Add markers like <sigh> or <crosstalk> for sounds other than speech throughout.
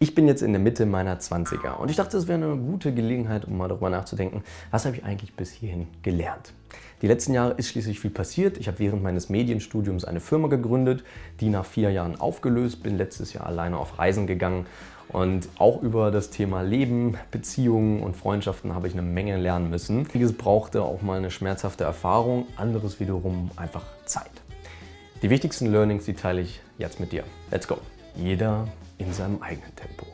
Ich bin jetzt in der Mitte meiner 20er und ich dachte, es wäre eine gute Gelegenheit, um mal darüber nachzudenken, was habe ich eigentlich bis hierhin gelernt. Die letzten Jahre ist schließlich viel passiert. Ich habe während meines Medienstudiums eine Firma gegründet, die nach vier Jahren aufgelöst, bin letztes Jahr alleine auf Reisen gegangen und auch über das Thema Leben, Beziehungen und Freundschaften habe ich eine Menge lernen müssen. Vieles brauchte auch mal eine schmerzhafte Erfahrung, anderes wiederum einfach Zeit. Die wichtigsten Learnings, die teile ich jetzt mit dir. Let's go! Jeder in seinem eigenen Tempo.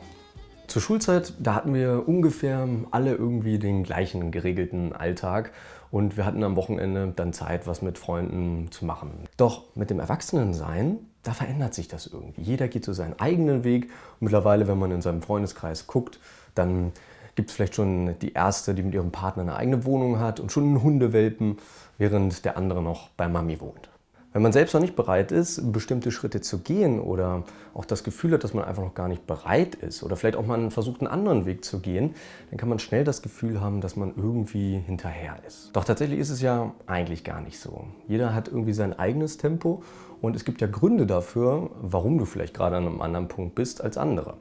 Zur Schulzeit, da hatten wir ungefähr alle irgendwie den gleichen geregelten Alltag und wir hatten am Wochenende dann Zeit, was mit Freunden zu machen. Doch mit dem Erwachsenensein, da verändert sich das irgendwie. Jeder geht so seinen eigenen Weg und mittlerweile, wenn man in seinem Freundeskreis guckt, dann gibt es vielleicht schon die erste, die mit ihrem Partner eine eigene Wohnung hat und schon einen Hundewelpen, während der andere noch bei Mami wohnt. Wenn man selbst noch nicht bereit ist, bestimmte Schritte zu gehen oder auch das Gefühl hat, dass man einfach noch gar nicht bereit ist oder vielleicht auch mal versucht, einen anderen Weg zu gehen, dann kann man schnell das Gefühl haben, dass man irgendwie hinterher ist. Doch tatsächlich ist es ja eigentlich gar nicht so. Jeder hat irgendwie sein eigenes Tempo und es gibt ja Gründe dafür, warum du vielleicht gerade an einem anderen Punkt bist als andere.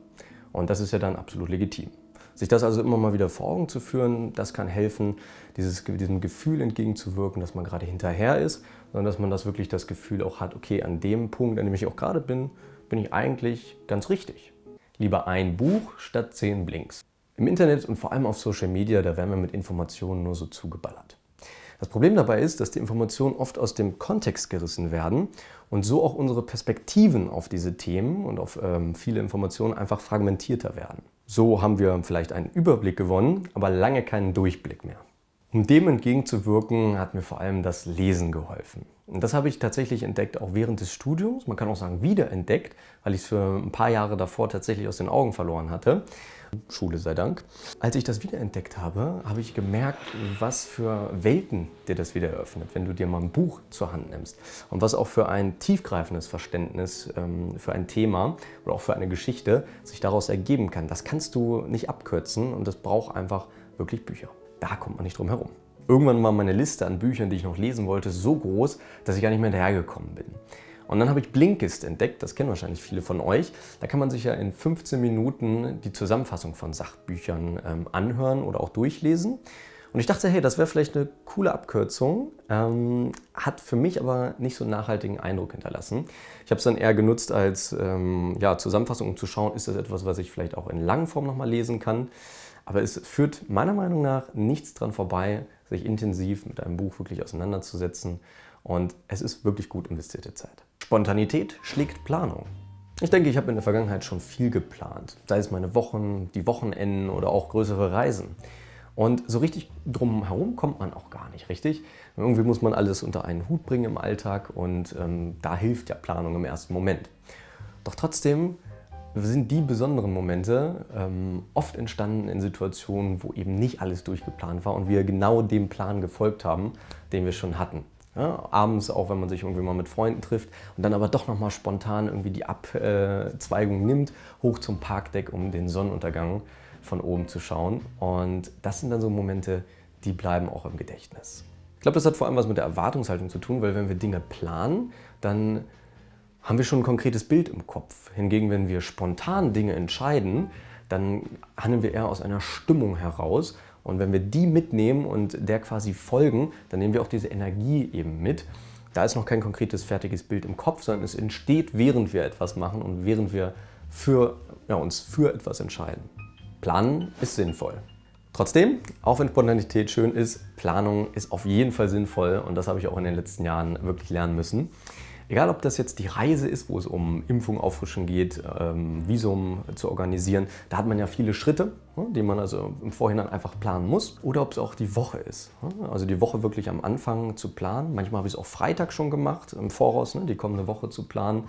Und das ist ja dann absolut legitim. Sich das also immer mal wieder vor Augen zu führen, das kann helfen, dieses, diesem Gefühl entgegenzuwirken, dass man gerade hinterher ist, sondern dass man das wirklich das Gefühl auch hat, okay, an dem Punkt, an dem ich auch gerade bin, bin ich eigentlich ganz richtig. Lieber ein Buch statt zehn Blinks. Im Internet und vor allem auf Social Media, da werden wir mit Informationen nur so zugeballert. Das Problem dabei ist, dass die Informationen oft aus dem Kontext gerissen werden und so auch unsere Perspektiven auf diese Themen und auf ähm, viele Informationen einfach fragmentierter werden. So haben wir vielleicht einen Überblick gewonnen, aber lange keinen Durchblick mehr. Um dem entgegenzuwirken, hat mir vor allem das Lesen geholfen. Und das habe ich tatsächlich entdeckt, auch während des Studiums. Man kann auch sagen, wiederentdeckt, weil ich es für ein paar Jahre davor tatsächlich aus den Augen verloren hatte. Schule sei Dank. Als ich das wiederentdeckt habe, habe ich gemerkt, was für Welten dir das wieder eröffnet, wenn du dir mal ein Buch zur Hand nimmst. Und was auch für ein tiefgreifendes Verständnis ähm, für ein Thema oder auch für eine Geschichte sich daraus ergeben kann. Das kannst du nicht abkürzen und das braucht einfach wirklich Bücher. Da kommt man nicht drum herum. Irgendwann war meine Liste an Büchern, die ich noch lesen wollte, so groß, dass ich gar nicht mehr hinterhergekommen bin. Und dann habe ich Blinkist entdeckt, das kennen wahrscheinlich viele von euch. Da kann man sich ja in 15 Minuten die Zusammenfassung von Sachbüchern ähm, anhören oder auch durchlesen. Und ich dachte, hey, das wäre vielleicht eine coole Abkürzung, ähm, hat für mich aber nicht so einen nachhaltigen Eindruck hinterlassen. Ich habe es dann eher genutzt als ähm, ja, Zusammenfassung, um zu schauen, ist das etwas, was ich vielleicht auch in Langform nochmal lesen kann. Aber es führt meiner Meinung nach nichts dran vorbei, sich intensiv mit einem Buch wirklich auseinanderzusetzen. Und es ist wirklich gut investierte Zeit. Spontanität schlägt Planung. Ich denke, ich habe in der Vergangenheit schon viel geplant, sei es meine Wochen, die Wochenenden oder auch größere Reisen. Und so richtig drum herum kommt man auch gar nicht, richtig? Irgendwie muss man alles unter einen Hut bringen im Alltag und ähm, da hilft ja Planung im ersten Moment. Doch trotzdem sind die besonderen Momente ähm, oft entstanden in Situationen, wo eben nicht alles durchgeplant war und wir genau dem Plan gefolgt haben, den wir schon hatten. Ja, abends auch, wenn man sich irgendwie mal mit Freunden trifft und dann aber doch nochmal spontan irgendwie die Abzweigung nimmt, hoch zum Parkdeck, um den Sonnenuntergang von oben zu schauen. Und das sind dann so Momente, die bleiben auch im Gedächtnis. Ich glaube, das hat vor allem was mit der Erwartungshaltung zu tun, weil wenn wir Dinge planen, dann haben wir schon ein konkretes Bild im Kopf. Hingegen, wenn wir spontan Dinge entscheiden, dann handeln wir eher aus einer Stimmung heraus und wenn wir die mitnehmen und der quasi folgen, dann nehmen wir auch diese Energie eben mit. Da ist noch kein konkretes, fertiges Bild im Kopf, sondern es entsteht, während wir etwas machen und während wir für, ja, uns für etwas entscheiden. Planen ist sinnvoll. Trotzdem, auch wenn Spontanität schön ist, Planung ist auf jeden Fall sinnvoll und das habe ich auch in den letzten Jahren wirklich lernen müssen. Egal, ob das jetzt die Reise ist, wo es um Impfung auffrischen geht, ähm, Visum zu organisieren, da hat man ja viele Schritte, ne, die man also im Vorhinein einfach planen muss. Oder ob es auch die Woche ist. Ne, also die Woche wirklich am Anfang zu planen. Manchmal habe ich es auch Freitag schon gemacht, im Voraus, ne, die kommende Woche zu planen.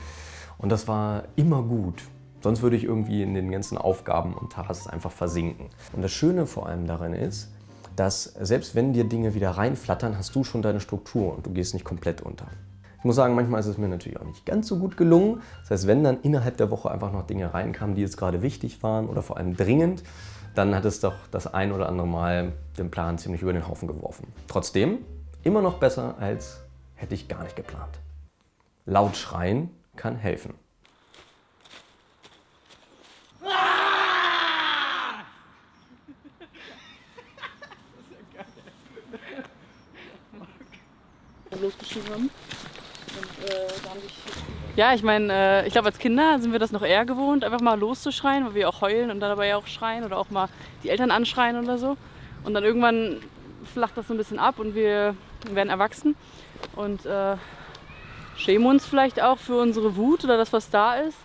Und das war immer gut. Sonst würde ich irgendwie in den ganzen Aufgaben und Tasks einfach versinken. Und das Schöne vor allem darin ist, dass selbst wenn dir Dinge wieder reinflattern, hast du schon deine Struktur und du gehst nicht komplett unter. Ich muss sagen, manchmal ist es mir natürlich auch nicht ganz so gut gelungen. Das heißt, wenn dann innerhalb der Woche einfach noch Dinge reinkamen, die jetzt gerade wichtig waren oder vor allem dringend, dann hat es doch das ein oder andere Mal den Plan ziemlich über den Haufen geworfen. Trotzdem immer noch besser, als hätte ich gar nicht geplant. Laut schreien kann helfen. losgeschrieben haben. Äh, haben sich ja, ich meine, äh, ich glaube, als Kinder sind wir das noch eher gewohnt, einfach mal loszuschreien, weil wir auch heulen und dabei auch schreien oder auch mal die Eltern anschreien oder so. Und dann irgendwann flacht das so ein bisschen ab und wir werden erwachsen und äh, schämen uns vielleicht auch für unsere Wut oder das, was da ist.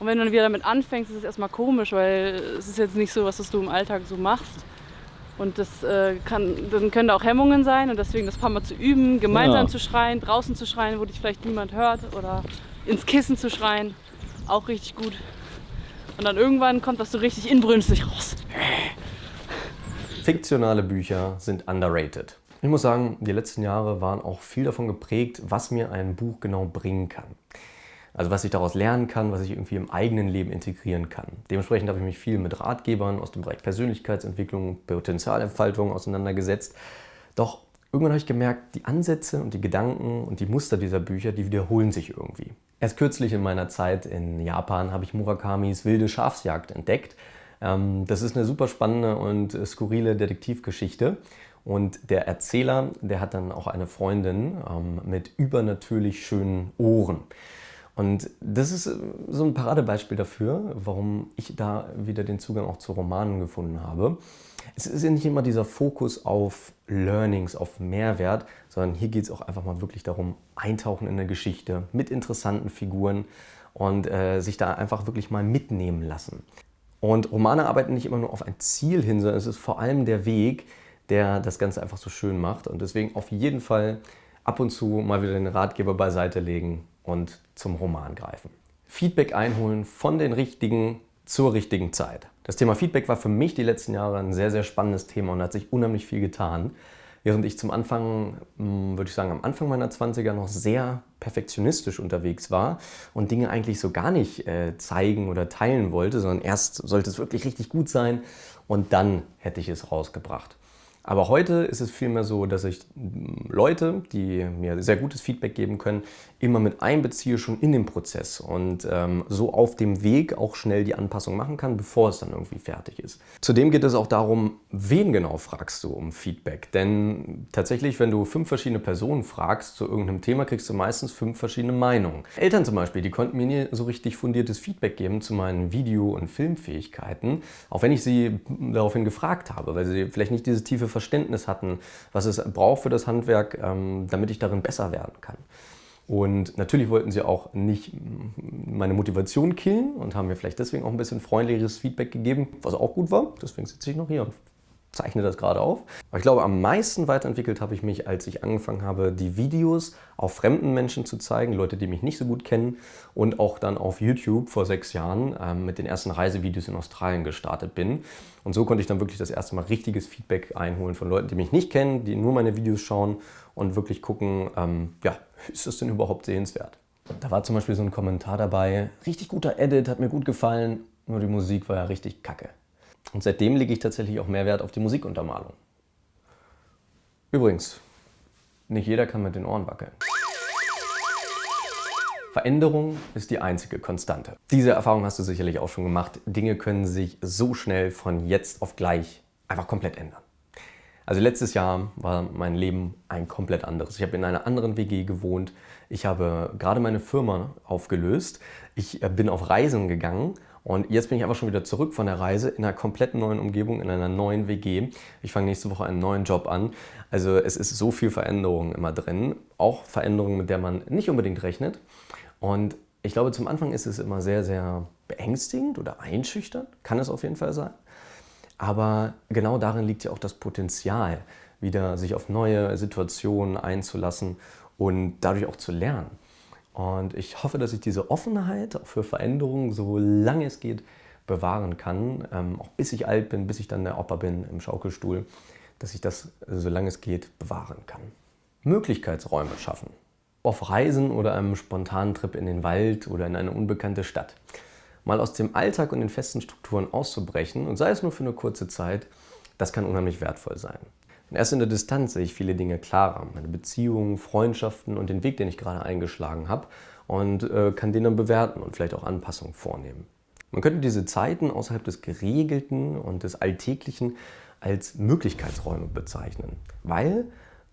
Und wenn du dann wieder damit anfängst, ist es erstmal komisch, weil es ist jetzt nicht so, was du im Alltag so machst. Und das äh, kann, dann können da auch Hemmungen sein und deswegen das paar Mal zu üben, gemeinsam ja. zu schreien, draußen zu schreien, wo dich vielleicht niemand hört oder ins Kissen zu schreien, auch richtig gut. Und dann irgendwann kommt das so richtig inbrünstig raus. Fiktionale Bücher sind underrated. Ich muss sagen, die letzten Jahre waren auch viel davon geprägt, was mir ein Buch genau bringen kann. Also was ich daraus lernen kann, was ich irgendwie im eigenen Leben integrieren kann. Dementsprechend habe ich mich viel mit Ratgebern aus dem Bereich Persönlichkeitsentwicklung, Potenzialentfaltung auseinandergesetzt. Doch irgendwann habe ich gemerkt, die Ansätze und die Gedanken und die Muster dieser Bücher, die wiederholen sich irgendwie. Erst kürzlich in meiner Zeit in Japan habe ich Murakamis Wilde Schafsjagd entdeckt. Ähm, das ist eine super spannende und skurrile Detektivgeschichte. Und der Erzähler, der hat dann auch eine Freundin ähm, mit übernatürlich schönen Ohren. Und das ist äh, so ein Paradebeispiel dafür, warum ich da wieder den Zugang auch zu Romanen gefunden habe. Es ist ja nicht immer dieser Fokus auf Learnings, auf Mehrwert, sondern hier geht es auch einfach mal wirklich darum, eintauchen in eine Geschichte mit interessanten Figuren und äh, sich da einfach wirklich mal mitnehmen lassen. Und Romane arbeiten nicht immer nur auf ein Ziel hin, sondern es ist vor allem der Weg, der das Ganze einfach so schön macht. Und deswegen auf jeden Fall ab und zu mal wieder den Ratgeber beiseite legen und zum Roman greifen. Feedback einholen von den Richtigen zur richtigen Zeit. Das Thema Feedback war für mich die letzten Jahre ein sehr, sehr spannendes Thema und hat sich unheimlich viel getan. Während ich zum Anfang, hm, würde ich sagen, am Anfang meiner 20er noch sehr perfektionistisch unterwegs war und Dinge eigentlich so gar nicht äh, zeigen oder teilen wollte, sondern erst sollte es wirklich richtig gut sein und dann hätte ich es rausgebracht. Aber heute ist es vielmehr so, dass ich Leute, die mir sehr gutes Feedback geben können, immer mit einbeziehe schon in den Prozess und ähm, so auf dem Weg auch schnell die Anpassung machen kann, bevor es dann irgendwie fertig ist. Zudem geht es auch darum, wen genau fragst du um Feedback. Denn tatsächlich, wenn du fünf verschiedene Personen fragst zu irgendeinem Thema, kriegst du meistens fünf verschiedene Meinungen. Eltern zum Beispiel, die konnten mir nie so richtig fundiertes Feedback geben zu meinen Video- und Filmfähigkeiten, auch wenn ich sie daraufhin gefragt habe, weil sie vielleicht nicht diese tiefe Verständnis hatten, was es braucht für das Handwerk, ähm, damit ich darin besser werden kann. Und natürlich wollten sie auch nicht meine Motivation killen und haben mir vielleicht deswegen auch ein bisschen freundlicheres Feedback gegeben, was auch gut war. Deswegen sitze ich noch hier und zeichne das gerade auf. Aber ich glaube, am meisten weiterentwickelt habe ich mich, als ich angefangen habe, die Videos auf fremden Menschen zu zeigen, Leute, die mich nicht so gut kennen und auch dann auf YouTube vor sechs Jahren ähm, mit den ersten Reisevideos in Australien gestartet bin. Und so konnte ich dann wirklich das erste Mal richtiges Feedback einholen von Leuten, die mich nicht kennen, die nur meine Videos schauen und wirklich gucken, ähm, ja, <laughs> ist das denn überhaupt sehenswert? Da war zum Beispiel so ein Kommentar dabei, richtig guter Edit, hat mir gut gefallen, nur die Musik war ja richtig kacke. Und seitdem lege ich tatsächlich auch mehr Wert auf die Musikuntermalung. Übrigens, nicht jeder kann mit den Ohren wackeln. Veränderung ist die einzige Konstante. Diese Erfahrung hast du sicherlich auch schon gemacht. Dinge können sich so schnell von jetzt auf gleich einfach komplett ändern. Also letztes Jahr war mein Leben ein komplett anderes. Ich habe in einer anderen WG gewohnt. Ich habe gerade meine Firma aufgelöst. Ich äh, bin auf Reisen gegangen und jetzt bin ich einfach schon wieder zurück von der Reise in einer komplett neuen Umgebung, in einer neuen WG. Ich fange nächste Woche einen neuen Job an. Also es ist so viel Veränderung immer drin. Auch Veränderungen, mit der man nicht unbedingt rechnet. Und ich glaube, zum Anfang ist es immer sehr, sehr beängstigend oder einschüchternd. Kann es auf jeden Fall sein. Aber genau darin liegt ja auch das Potenzial, wieder sich auf neue Situationen einzulassen und dadurch auch zu lernen. Und ich hoffe, dass ich diese Offenheit für Veränderungen, so lange es geht, bewahren kann, ähm, auch bis ich alt bin, bis ich dann der Opa bin im Schaukelstuhl, dass ich das, so lange es geht, bewahren kann. Möglichkeitsräume schaffen. Auf Reisen oder einem spontanen Trip in den Wald oder in eine unbekannte Stadt. Mal aus dem Alltag und den festen Strukturen auszubrechen und sei es nur für eine kurze Zeit, das kann unheimlich wertvoll sein. Und erst in der Distanz sehe ich viele Dinge klarer. Meine Beziehungen, Freundschaften und den Weg, den ich gerade eingeschlagen habe und äh, kann den dann bewerten und vielleicht auch Anpassungen vornehmen. Man könnte diese Zeiten außerhalb des Geregelten und des Alltäglichen als Möglichkeitsräume bezeichnen, weil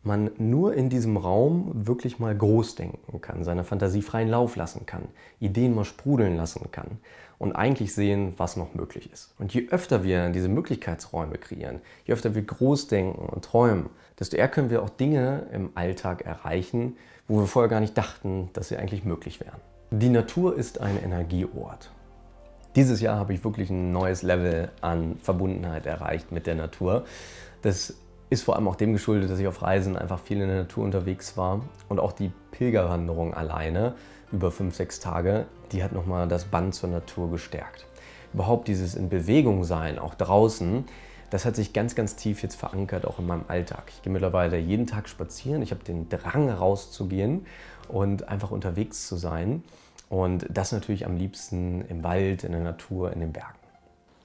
man nur in diesem Raum wirklich mal groß denken kann, seiner Fantasie freien Lauf lassen kann, Ideen mal sprudeln lassen kann und eigentlich sehen, was noch möglich ist. Und je öfter wir diese Möglichkeitsräume kreieren, je öfter wir groß denken und träumen, desto eher können wir auch Dinge im Alltag erreichen, wo wir vorher gar nicht dachten, dass sie eigentlich möglich wären. Die Natur ist ein Energieort. Dieses Jahr habe ich wirklich ein neues Level an Verbundenheit erreicht mit der Natur. Das ist vor allem auch dem geschuldet, dass ich auf Reisen einfach viel in der Natur unterwegs war und auch die Pilgerwanderung alleine über fünf, sechs Tage, die hat nochmal das Band zur Natur gestärkt. Überhaupt dieses in Bewegung sein, auch draußen, das hat sich ganz, ganz tief jetzt verankert, auch in meinem Alltag. Ich gehe mittlerweile jeden Tag spazieren, ich habe den Drang rauszugehen und einfach unterwegs zu sein. Und das natürlich am liebsten im Wald, in der Natur, in den Bergen.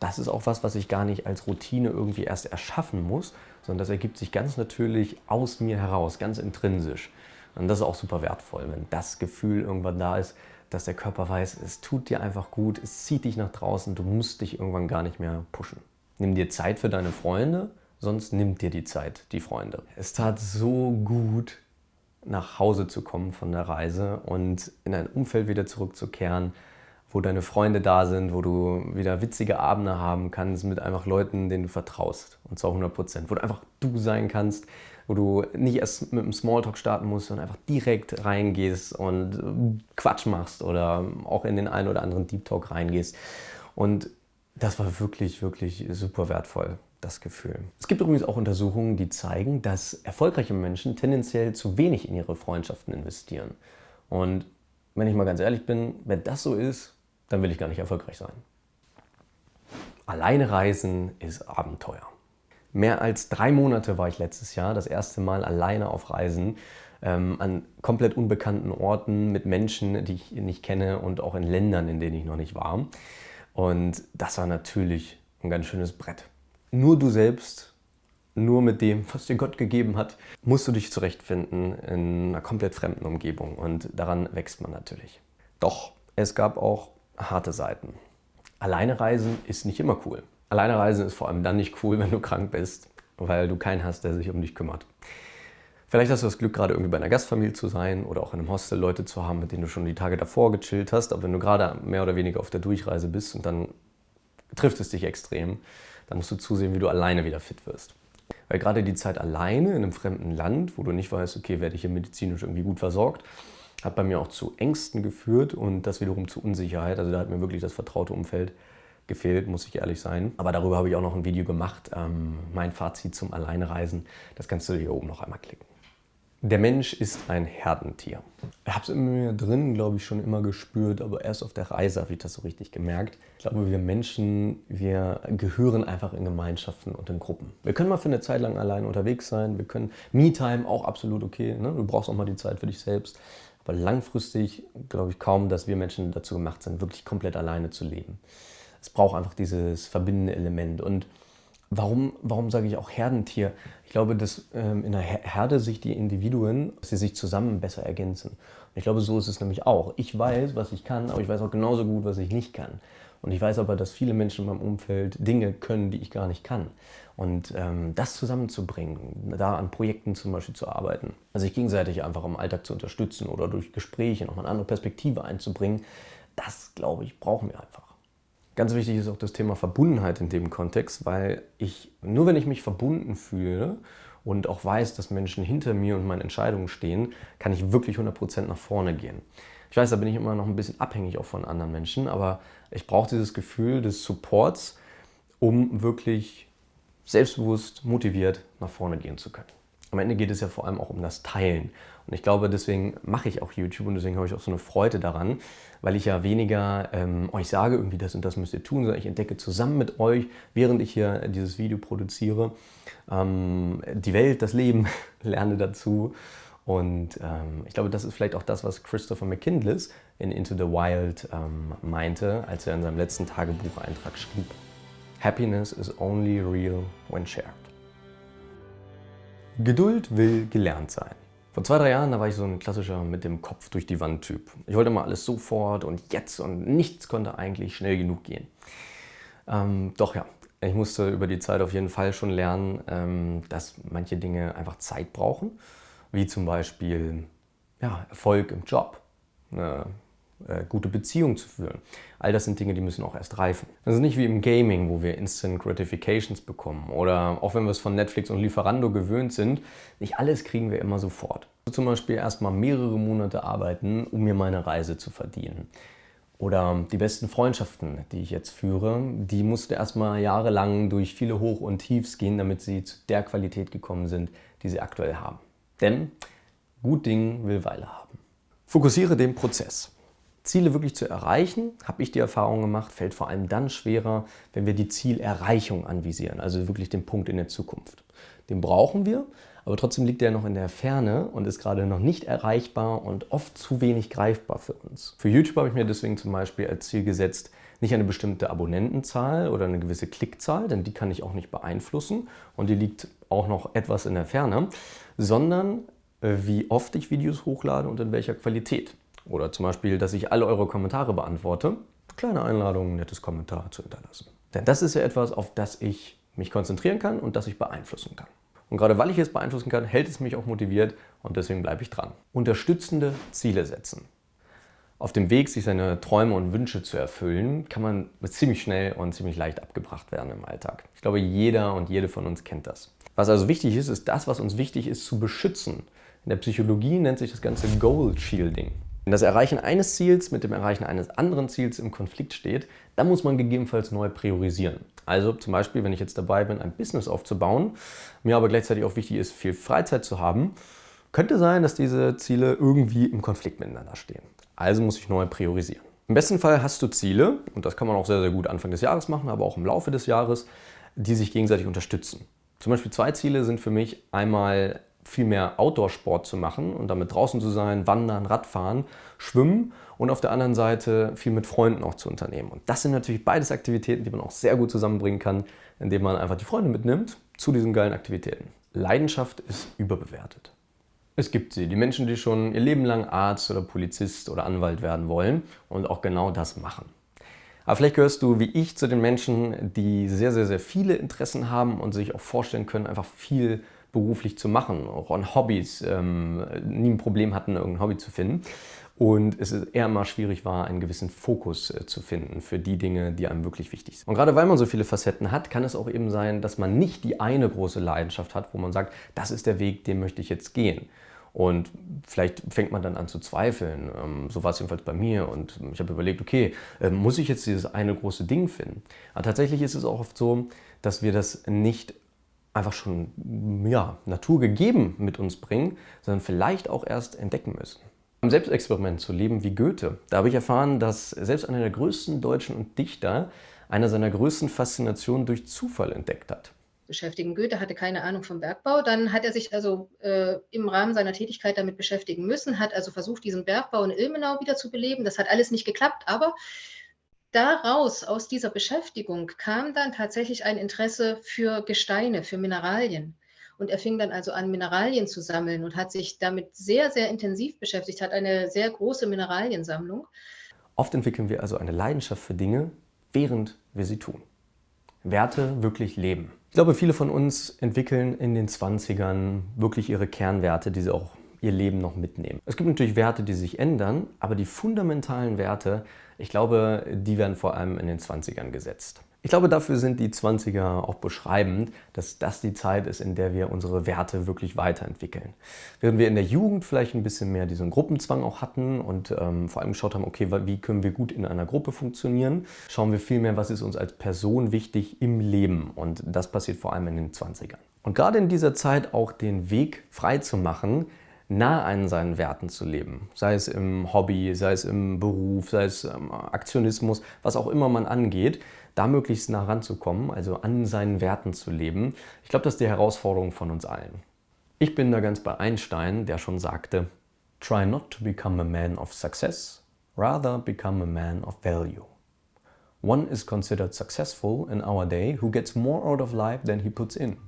Das ist auch was, was ich gar nicht als Routine irgendwie erst erschaffen muss, sondern das ergibt sich ganz natürlich aus mir heraus, ganz intrinsisch. Und das ist auch super wertvoll, wenn das Gefühl irgendwann da ist, dass der Körper weiß, es tut dir einfach gut, es zieht dich nach draußen, du musst dich irgendwann gar nicht mehr pushen. Nimm dir Zeit für deine Freunde, sonst nimmt dir die Zeit die Freunde. Es tat so gut, nach Hause zu kommen von der Reise und in ein Umfeld wieder zurückzukehren, wo deine Freunde da sind, wo du wieder witzige Abende haben kannst mit einfach Leuten, denen du vertraust. Und zwar 100 Prozent. Wo du einfach du sein kannst, wo du nicht erst mit einem Smalltalk starten musst, sondern einfach direkt reingehst und Quatsch machst oder auch in den einen oder anderen Deep Talk reingehst. Und das war wirklich, wirklich super wertvoll, das Gefühl. Es gibt übrigens auch Untersuchungen, die zeigen, dass erfolgreiche Menschen tendenziell zu wenig in ihre Freundschaften investieren. Und wenn ich mal ganz ehrlich bin, wenn das so ist, dann will ich gar nicht erfolgreich sein. Alleine reisen ist Abenteuer. Mehr als drei Monate war ich letztes Jahr das erste Mal alleine auf Reisen ähm, an komplett unbekannten Orten mit Menschen, die ich nicht kenne und auch in Ländern, in denen ich noch nicht war. Und das war natürlich ein ganz schönes Brett. Nur du selbst, nur mit dem, was dir Gott gegeben hat, musst du dich zurechtfinden in einer komplett fremden Umgebung und daran wächst man natürlich. Doch es gab auch harte Seiten. Alleine reisen ist nicht immer cool. Alleine reisen ist vor allem dann nicht cool, <laughs> wenn du krank bist, weil du keinen hast, der sich um dich kümmert. Vielleicht hast du das Glück, gerade irgendwie bei einer Gastfamilie zu sein oder auch in einem Hostel Leute zu haben, mit denen du schon die Tage davor gechillt hast. Aber wenn du gerade mehr oder weniger auf der Durchreise bist und dann trifft es dich extrem, dann musst du zusehen, wie du alleine wieder fit wirst. Weil gerade die Zeit alleine in einem fremden Land, wo du nicht weißt, okay, werde ich hier medizinisch irgendwie gut versorgt, hat bei mir auch zu Ängsten geführt und das wiederum zu Unsicherheit. Also da hat mir wirklich das vertraute Umfeld gefehlt, muss ich ehrlich sein. Aber darüber habe ich auch noch ein Video gemacht, ähm, mein Fazit zum Alleinereisen. Das kannst du hier oben noch einmal klicken. Der Mensch ist ein Herdentier. Ich habe es in mir drin, glaube ich, schon immer gespürt, aber erst auf der Reise habe ich das so richtig gemerkt. Ich glaube, wir Menschen, wir gehören einfach in Gemeinschaften und in Gruppen. Wir können mal für eine Zeit lang allein unterwegs sein, wir können Me-Time auch absolut okay, ne? du brauchst auch mal die Zeit für dich selbst. Aber langfristig glaube ich kaum, dass wir Menschen dazu gemacht sind, wirklich komplett alleine zu leben. Es braucht einfach dieses verbindende Element. Und warum, warum sage ich auch Herdentier? Ich glaube, dass ähm, in der Herde sich die Individuen, dass sie sich zusammen besser ergänzen. Und ich glaube, so ist es nämlich auch. Ich weiß, was ich kann, aber ich weiß auch genauso gut, was ich nicht kann. Und ich weiß aber, dass viele Menschen in meinem Umfeld Dinge können, die ich gar nicht kann. Und ähm, das zusammenzubringen, da an Projekten zum Beispiel zu arbeiten, also sich gegenseitig einfach im Alltag zu unterstützen oder durch Gespräche nochmal eine andere Perspektive einzubringen, das, glaube ich, brauchen wir einfach. Ganz wichtig ist auch das Thema Verbundenheit in dem Kontext, weil ich, nur wenn ich mich verbunden fühle und auch weiß, dass Menschen hinter mir und meinen Entscheidungen stehen, kann ich wirklich 100% nach vorne gehen. Ich weiß, da bin ich immer noch ein bisschen abhängig auch von anderen Menschen, aber ich brauche dieses Gefühl des Supports, um wirklich selbstbewusst, motiviert nach vorne gehen zu können. Am Ende geht es ja vor allem auch um das Teilen. Und ich glaube, deswegen mache ich auch YouTube und deswegen habe ich auch so eine Freude daran, weil ich ja weniger ähm, euch sage, irgendwie das und das müsst ihr tun, sondern ich entdecke zusammen mit euch, während ich hier dieses Video produziere, ähm, die Welt, das Leben, <laughs> lerne dazu. Und ähm, ich glaube, das ist vielleicht auch das, was Christopher McKindless in Into the Wild ähm, meinte, als er in seinem letzten Tagebucheintrag schrieb. Happiness is only real when shared. Geduld will gelernt sein. Vor zwei, drei Jahren, da war ich so ein klassischer mit dem Kopf durch die Wand Typ. Ich wollte mal alles sofort und jetzt und nichts konnte eigentlich schnell genug gehen. Ähm, doch ja, Ich musste über die Zeit auf jeden Fall schon lernen, ähm, dass manche Dinge einfach Zeit brauchen, wie zum Beispiel ja, Erfolg im Job, eine äh, gute Beziehung zu führen. All das sind Dinge, die müssen auch erst reifen. Das ist nicht wie im Gaming, wo wir Instant Gratifications bekommen oder auch wenn wir es von Netflix und Lieferando gewöhnt sind, nicht alles kriegen wir immer sofort. Also zum Beispiel erst mal mehrere Monate arbeiten, um mir meine Reise zu verdienen. Oder die besten Freundschaften, die ich jetzt führe, die musste erstmal jahrelang durch viele Hoch- und Tiefs gehen, damit sie zu der Qualität gekommen sind, die sie aktuell haben. Denn gut Ding will Weile haben. Fokussiere den Prozess. Ziele wirklich zu erreichen, habe ich die Erfahrung gemacht, fällt vor allem dann schwerer, wenn wir die Zielerreichung anvisieren, also wirklich den Punkt in der Zukunft. Den brauchen wir, aber trotzdem liegt er noch in der Ferne und ist gerade noch nicht erreichbar und oft zu wenig greifbar für uns. Für YouTube habe ich mir deswegen zum Beispiel als Ziel gesetzt, nicht eine bestimmte Abonnentenzahl oder eine gewisse Klickzahl, denn die kann ich auch nicht beeinflussen und die liegt auch noch etwas in der Ferne, sondern äh, wie oft ich Videos hochlade und in welcher Qualität. Oder zum Beispiel, dass ich alle eure Kommentare beantworte. Kleine Einladung, nettes Kommentar zu hinterlassen. Denn das ist ja etwas, auf das ich mich konzentrieren kann und das ich beeinflussen kann. Und gerade weil ich es beeinflussen kann, hält es mich auch motiviert und deswegen bleibe ich dran. Unterstützende Ziele setzen. Auf dem Weg, sich seine Träume und Wünsche zu erfüllen, kann man ziemlich schnell und ziemlich leicht abgebracht werden im Alltag. Ich glaube, jeder und jede von uns kennt das. Was also wichtig ist, ist das, was uns wichtig ist, zu beschützen. In der Psychologie nennt sich das Ganze Goal Shielding. Wenn das Erreichen eines Ziels mit dem Erreichen eines anderen Ziels im Konflikt steht, dann muss man gegebenenfalls neu priorisieren. Also zum Beispiel, wenn ich jetzt dabei bin, ein Business aufzubauen, mir aber gleichzeitig auch wichtig ist, viel Freizeit zu haben, könnte sein, dass diese Ziele irgendwie im Konflikt miteinander stehen. Also muss ich neu priorisieren. Im besten Fall hast du Ziele, und das kann man auch sehr, sehr gut Anfang des Jahres machen, aber auch im Laufe des Jahres, die sich gegenseitig unterstützen. Zum Beispiel zwei Ziele sind für mich einmal viel mehr Outdoor-Sport zu machen und damit draußen zu sein, wandern, Radfahren, schwimmen und auf der anderen Seite viel mit Freunden auch zu unternehmen. Und das sind natürlich beides Aktivitäten, die man auch sehr gut zusammenbringen kann, indem man einfach die Freunde mitnimmt zu diesen geilen Aktivitäten. Leidenschaft ist überbewertet. Es gibt sie, die Menschen, die schon ihr Leben lang Arzt oder Polizist oder Anwalt werden wollen und auch genau das machen. Aber vielleicht gehörst du wie ich zu den Menschen, die sehr, sehr, sehr viele Interessen haben und sich auch vorstellen können, einfach viel beruflich zu machen, auch an Hobbys, ähm, nie ein Problem hatten, irgendein Hobby zu finden. Und es eher mal schwierig war, einen gewissen Fokus äh, zu finden für die Dinge, die einem wirklich wichtig sind. Und gerade weil man so viele Facetten hat, kann es auch eben sein, dass man nicht die eine große Leidenschaft hat, wo man sagt, das ist der Weg, den möchte ich jetzt gehen. Und vielleicht fängt man dann an zu zweifeln. Ähm, so war es jedenfalls bei mir. Und ich habe überlegt, okay, äh, muss ich jetzt dieses eine große Ding finden? Aber tatsächlich ist es auch oft so, dass wir das nicht einfach schon ja, naturgegeben mit uns bringen, sondern vielleicht auch erst entdecken müssen. Im Selbstexperiment zu leben wie Goethe, da habe ich erfahren, dass selbst einer der größten Deutschen und Dichter eine seiner größten Faszinationen durch Zufall entdeckt hat. Beschäftigen. Goethe hatte keine Ahnung vom Bergbau. Dann hat er sich also äh, im Rahmen seiner Tätigkeit damit beschäftigen müssen, hat also versucht, diesen Bergbau in Ilmenau wieder zu beleben. Das hat alles nicht geklappt, aber daraus, aus dieser Beschäftigung, kam dann tatsächlich ein Interesse für Gesteine, für Mineralien. Und er fing dann also an, Mineralien zu sammeln und hat sich damit sehr, sehr intensiv beschäftigt, hat eine sehr große Mineraliensammlung. Oft entwickeln wir also eine Leidenschaft für Dinge, während wir sie tun. Werte wirklich leben. Ich glaube, viele von uns entwickeln in den 20ern wirklich ihre Kernwerte, die sie auch ihr Leben noch mitnehmen. Es gibt natürlich Werte, die sich ändern, aber die fundamentalen Werte, ich glaube, die werden vor allem in den 20ern gesetzt. Ich glaube, dafür sind die 20er auch beschreibend, dass das die Zeit ist, in der wir unsere Werte wirklich weiterentwickeln. Während wir in der Jugend vielleicht ein bisschen mehr diesen Gruppenzwang auch hatten und ähm, vor allem geschaut haben, okay, wie können wir gut in einer Gruppe funktionieren, schauen wir viel mehr, was ist uns als Person wichtig im Leben. Und das passiert vor allem in den 20ern. Und gerade in dieser Zeit auch den Weg frei zu machen, nah an seinen Werten zu leben. Sei es im Hobby, sei es im Beruf, sei es im Aktionismus, was auch immer man angeht, da möglichst nah ranzukommen, also an seinen Werten zu leben. Ich glaube, das ist die Herausforderung von uns allen. Ich bin da ganz bei Einstein, der schon sagte, Try not to become a man of success, rather become a man of value. One is considered successful in our day who gets more out of life than he puts in.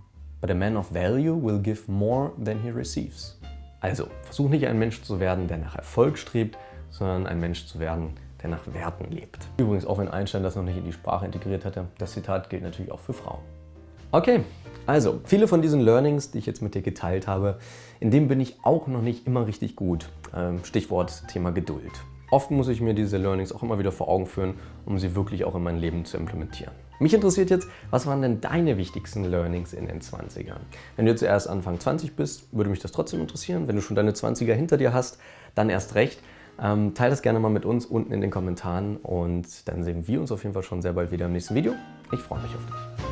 But a man of value will give more than he receives. Also, versuch nicht ein Mensch zu werden, der nach Erfolg strebt, sondern ein Mensch zu werden, der nach Werten lebt. Übrigens, auch wenn Einstein das noch nicht in die Sprache integriert hatte, das Zitat gilt natürlich auch für Frauen. Okay, also viele von diesen Learnings, die ich jetzt mit dir geteilt habe, in dem bin ich auch noch nicht immer richtig gut. Ähm, Stichwort Thema Geduld. Oft muss ich mir diese Learnings auch immer wieder vor Augen führen, um sie wirklich auch in mein Leben zu implementieren. Mich interessiert jetzt, was waren denn deine wichtigsten Learnings in den 20ern? Wenn du jetzt erst Anfang 20 bist, würde mich das trotzdem interessieren. Wenn du schon deine 20er hinter dir hast, dann erst recht. Ähm, teile das gerne mal mit uns unten in den Kommentaren und dann sehen wir uns auf jeden Fall schon sehr bald wieder im nächsten Video. Ich freue mich auf dich.